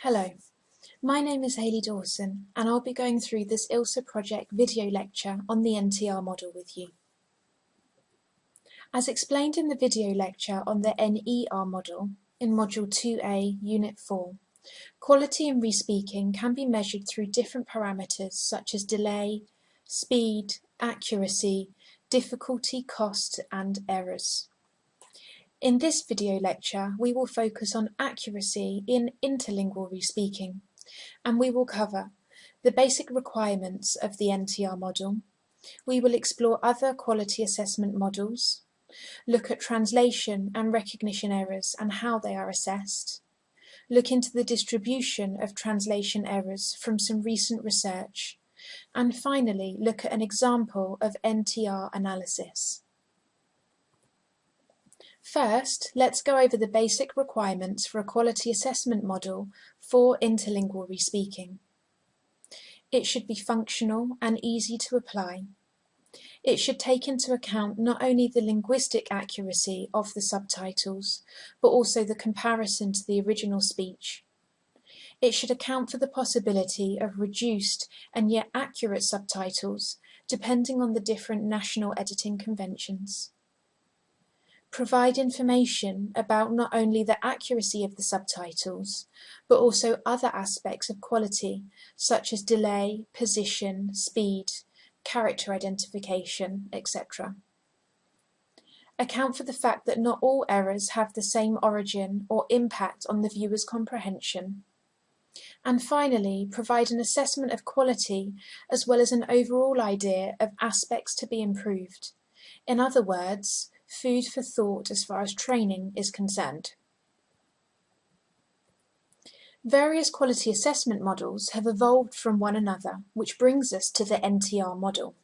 Hello, my name is Hayley Dawson and I'll be going through this ILSA project video lecture on the NTR model with you. As explained in the video lecture on the NER model in Module 2A, Unit 4, quality in respeaking can be measured through different parameters such as delay, speed, accuracy, difficulty, cost and errors. In this video lecture, we will focus on accuracy in interlingual respeaking, and we will cover the basic requirements of the NTR model. We will explore other quality assessment models, look at translation and recognition errors and how they are assessed, look into the distribution of translation errors from some recent research, and finally look at an example of NTR analysis. First, let's go over the basic requirements for a quality assessment model for interlingual respeaking. It should be functional and easy to apply. It should take into account not only the linguistic accuracy of the subtitles, but also the comparison to the original speech. It should account for the possibility of reduced and yet accurate subtitles, depending on the different national editing conventions provide information about not only the accuracy of the subtitles, but also other aspects of quality, such as delay, position, speed, character identification, etc. Account for the fact that not all errors have the same origin or impact on the viewer's comprehension. And finally, provide an assessment of quality as well as an overall idea of aspects to be improved. In other words, food for thought as far as training is concerned. Various quality assessment models have evolved from one another, which brings us to the NTR model.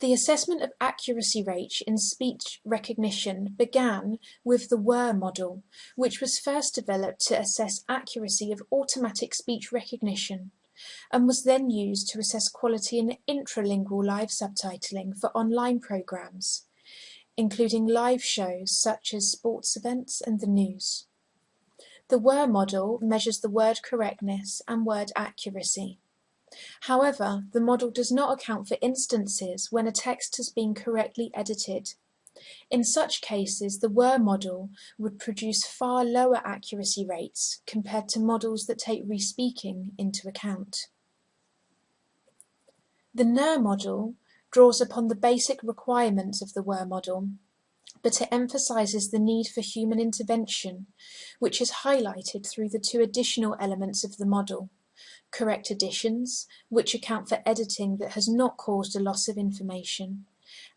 The assessment of accuracy rate in speech recognition began with the WER model, which was first developed to assess accuracy of automatic speech recognition and was then used to assess quality in intralingual live subtitling for online programs including live shows such as sports events and the news. The WER model measures the word correctness and word accuracy. However, the model does not account for instances when a text has been correctly edited. In such cases, the WER model would produce far lower accuracy rates compared to models that take respeaking into account. The NER model draws upon the basic requirements of the WER model, but it emphasizes the need for human intervention, which is highlighted through the two additional elements of the model, correct additions, which account for editing that has not caused a loss of information,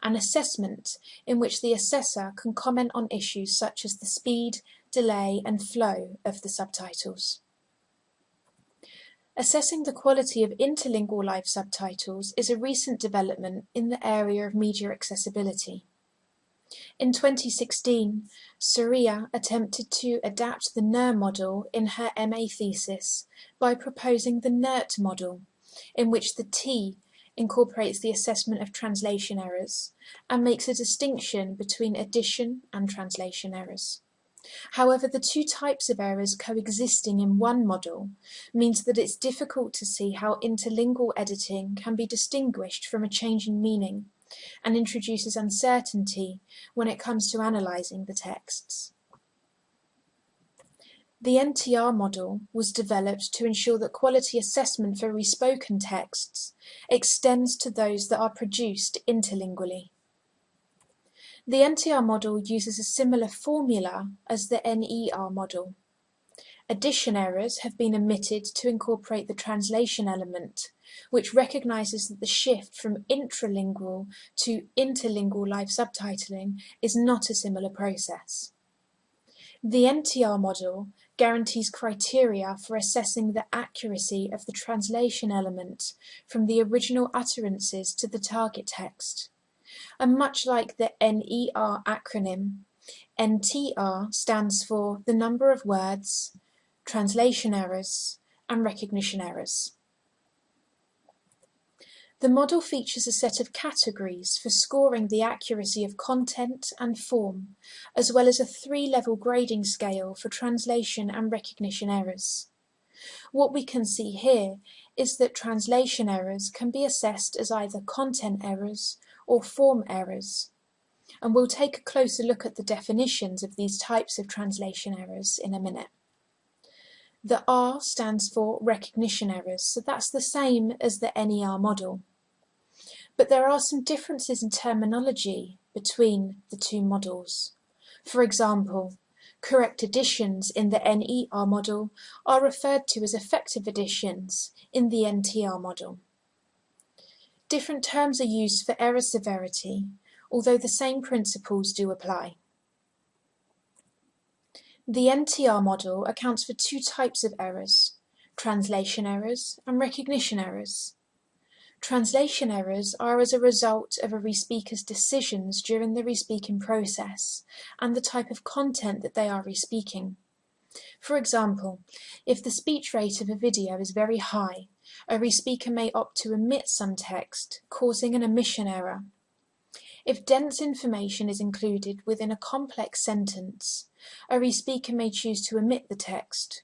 and assessment, in which the assessor can comment on issues such as the speed, delay and flow of the subtitles. Assessing the quality of interlingual live subtitles is a recent development in the area of media accessibility. In 2016, Surya attempted to adapt the NER model in her MA thesis by proposing the NERT model, in which the T incorporates the assessment of translation errors and makes a distinction between addition and translation errors. However, the two types of errors coexisting in one model means that it's difficult to see how interlingual editing can be distinguished from a change in meaning and introduces uncertainty when it comes to analysing the texts. The NTR model was developed to ensure that quality assessment for respoken texts extends to those that are produced interlingually. The NTR model uses a similar formula as the NER model. Addition errors have been omitted to incorporate the translation element, which recognizes that the shift from intralingual to interlingual live subtitling is not a similar process. The NTR model guarantees criteria for assessing the accuracy of the translation element from the original utterances to the target text and much like the NER acronym, NTR stands for the number of words, translation errors, and recognition errors. The model features a set of categories for scoring the accuracy of content and form, as well as a three-level grading scale for translation and recognition errors. What we can see here is that translation errors can be assessed as either content errors or form errors. And we'll take a closer look at the definitions of these types of translation errors in a minute. The R stands for recognition errors, so that's the same as the NER model. But there are some differences in terminology between the two models. For example, correct additions in the NER model are referred to as effective additions in the NTR model. Different terms are used for error severity, although the same principles do apply. The NTR model accounts for two types of errors, translation errors and recognition errors. Translation errors are as a result of a respeaker's decisions during the respeaking process and the type of content that they are respeaking. For example, if the speech rate of a video is very high, a respeaker may opt to omit some text, causing an omission error. If dense information is included within a complex sentence, a respeaker may choose to omit the text,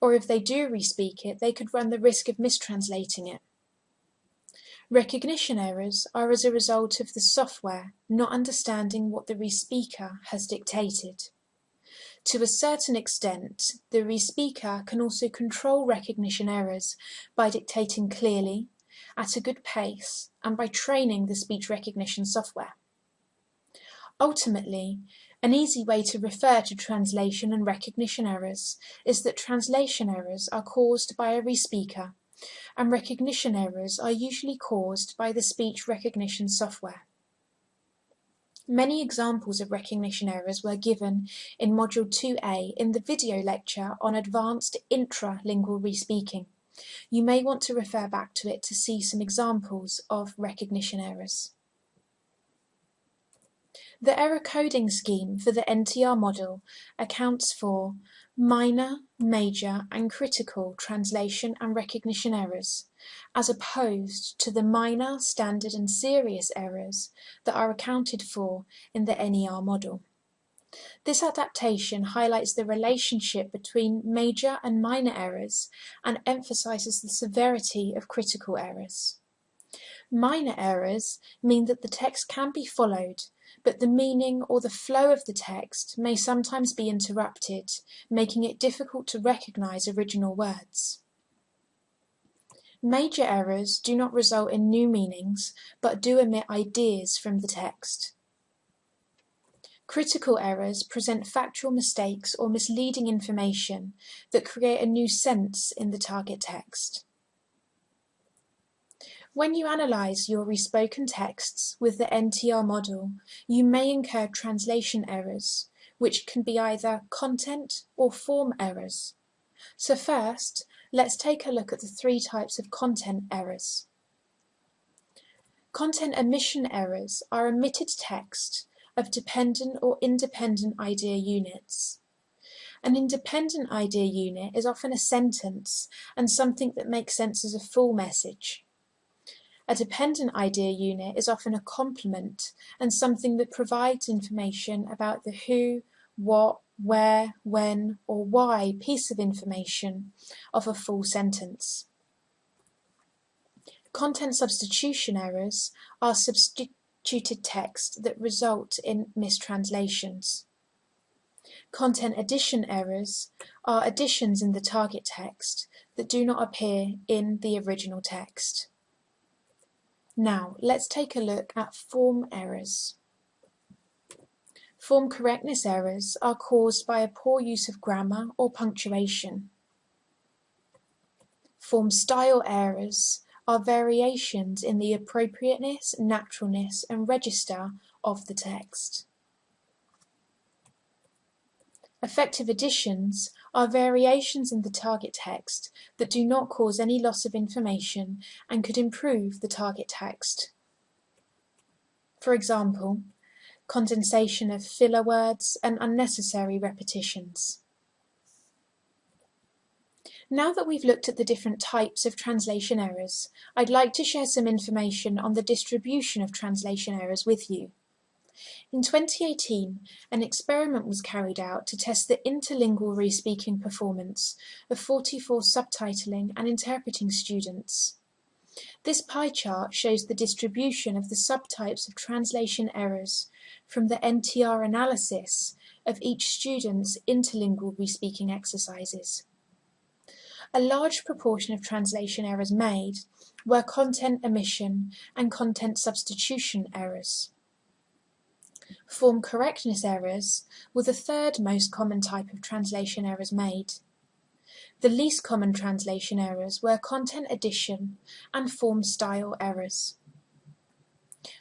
or if they do respeak it, they could run the risk of mistranslating it. Recognition errors are as a result of the software not understanding what the respeaker has dictated. To a certain extent, the respeaker can also control recognition errors by dictating clearly, at a good pace, and by training the speech recognition software. Ultimately, an easy way to refer to translation and recognition errors is that translation errors are caused by a respeaker, and recognition errors are usually caused by the speech recognition software. Many examples of recognition errors were given in Module 2A in the video lecture on advanced intralingual respeaking. You may want to refer back to it to see some examples of recognition errors. The error coding scheme for the NTR model accounts for minor, major and critical translation and recognition errors, as opposed to the minor, standard and serious errors that are accounted for in the NER model. This adaptation highlights the relationship between major and minor errors and emphasizes the severity of critical errors. Minor errors mean that the text can be followed but the meaning or the flow of the text may sometimes be interrupted, making it difficult to recognize original words. Major errors do not result in new meanings, but do omit ideas from the text. Critical errors present factual mistakes or misleading information that create a new sense in the target text. When you analyze your respoken texts with the NTR model, you may incur translation errors, which can be either content or form errors. So first, let's take a look at the three types of content errors. Content omission errors are omitted text of dependent or independent idea units. An independent idea unit is often a sentence and something that makes sense as a full message. A dependent idea unit is often a complement and something that provides information about the who, what, where, when, or why piece of information of a full sentence. Content substitution errors are substituted text that result in mistranslations. Content addition errors are additions in the target text that do not appear in the original text. Now, let's take a look at form errors. Form correctness errors are caused by a poor use of grammar or punctuation. Form style errors are variations in the appropriateness, naturalness and register of the text. Effective additions are variations in the target text that do not cause any loss of information and could improve the target text. For example, condensation of filler words and unnecessary repetitions. Now that we've looked at the different types of translation errors, I'd like to share some information on the distribution of translation errors with you. In 2018, an experiment was carried out to test the interlingual re-speaking performance of 44 subtitling and interpreting students. This pie chart shows the distribution of the subtypes of translation errors from the NTR analysis of each student's interlingual re-speaking exercises. A large proportion of translation errors made were content omission and content substitution errors. Form correctness errors were the third most common type of translation errors made. The least common translation errors were content addition and form style errors.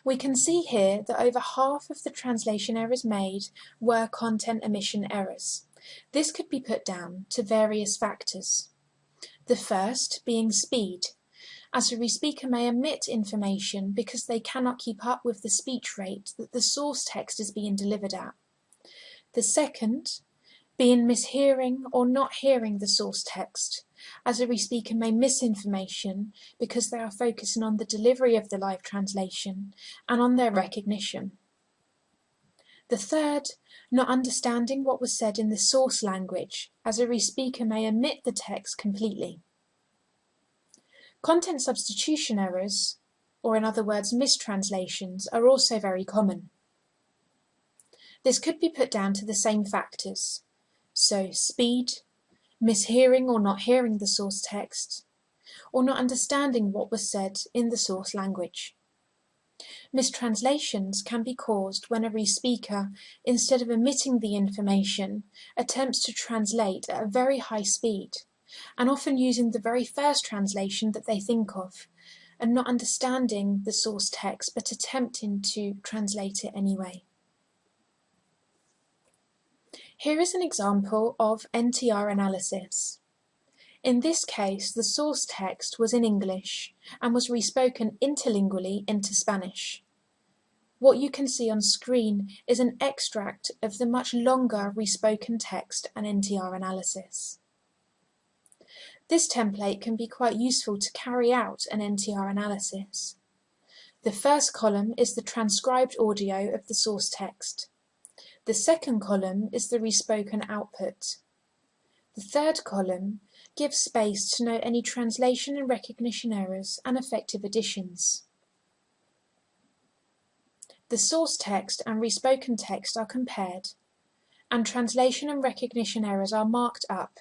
We can see here that over half of the translation errors made were content omission errors. This could be put down to various factors. The first being speed, as a re-speaker may omit information because they cannot keep up with the speech rate that the source text is being delivered at. The second being mishearing or not hearing the source text, as a re-speaker may miss information because they are focusing on the delivery of the live translation and on their recognition. The third, not understanding what was said in the source language, as a re-speaker may omit the text completely. Content substitution errors, or in other words mistranslations, are also very common. This could be put down to the same factors, so speed, mishearing or not hearing the source text, or not understanding what was said in the source language. Mistranslations can be caused when a re-speaker, instead of omitting the information, attempts to translate at a very high speed, and often using the very first translation that they think of, and not understanding the source text but attempting to translate it anyway. Here is an example of NTR analysis. In this case, the source text was in English and was respoken interlingually into Spanish. What you can see on screen is an extract of the much longer respoken text and NTR analysis. This template can be quite useful to carry out an NTR analysis. The first column is the transcribed audio of the source text. The second column is the respoken output. The third column gives space to note any translation and recognition errors and effective additions. The source text and respoken text are compared, and translation and recognition errors are marked up.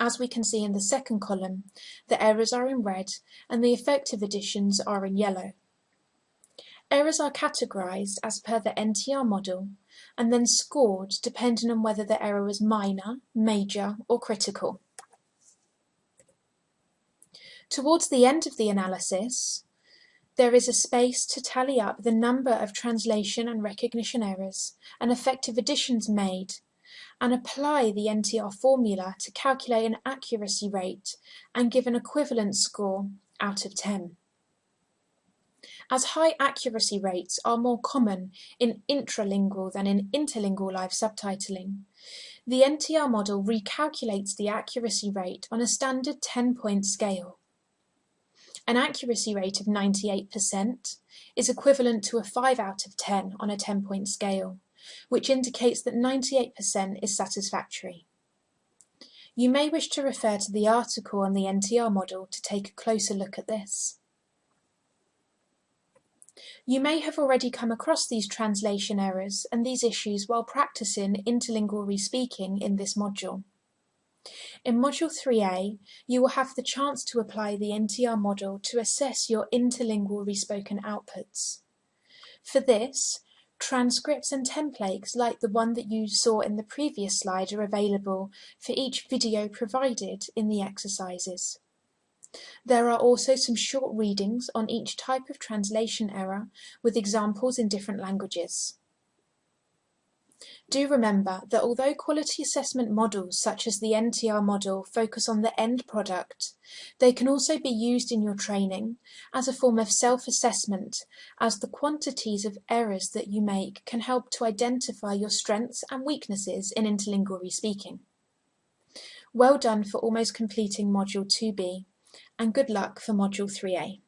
As we can see in the second column, the errors are in red and the effective additions are in yellow. Errors are categorized as per the NTR model and then scored depending on whether the error was minor, major or critical. Towards the end of the analysis, there is a space to tally up the number of translation and recognition errors and effective additions made and apply the NTR formula to calculate an accuracy rate and give an equivalent score out of 10. As high accuracy rates are more common in intralingual than in interlingual live subtitling, the NTR model recalculates the accuracy rate on a standard 10-point scale. An accuracy rate of 98% is equivalent to a 5 out of 10 on a 10-point scale, which indicates that 98% is satisfactory. You may wish to refer to the article on the NTR model to take a closer look at this. You may have already come across these translation errors and these issues while practicing interlingual re-speaking in this module. In Module 3a, you will have the chance to apply the NTR model to assess your interlingual respoken outputs. For this, transcripts and templates like the one that you saw in the previous slide are available for each video provided in the exercises. There are also some short readings on each type of translation error with examples in different languages. Do remember that although quality assessment models such as the NTR model focus on the end product, they can also be used in your training as a form of self-assessment as the quantities of errors that you make can help to identify your strengths and weaknesses in interlingual speaking. Well done for almost completing Module 2B, and good luck for Module 3A.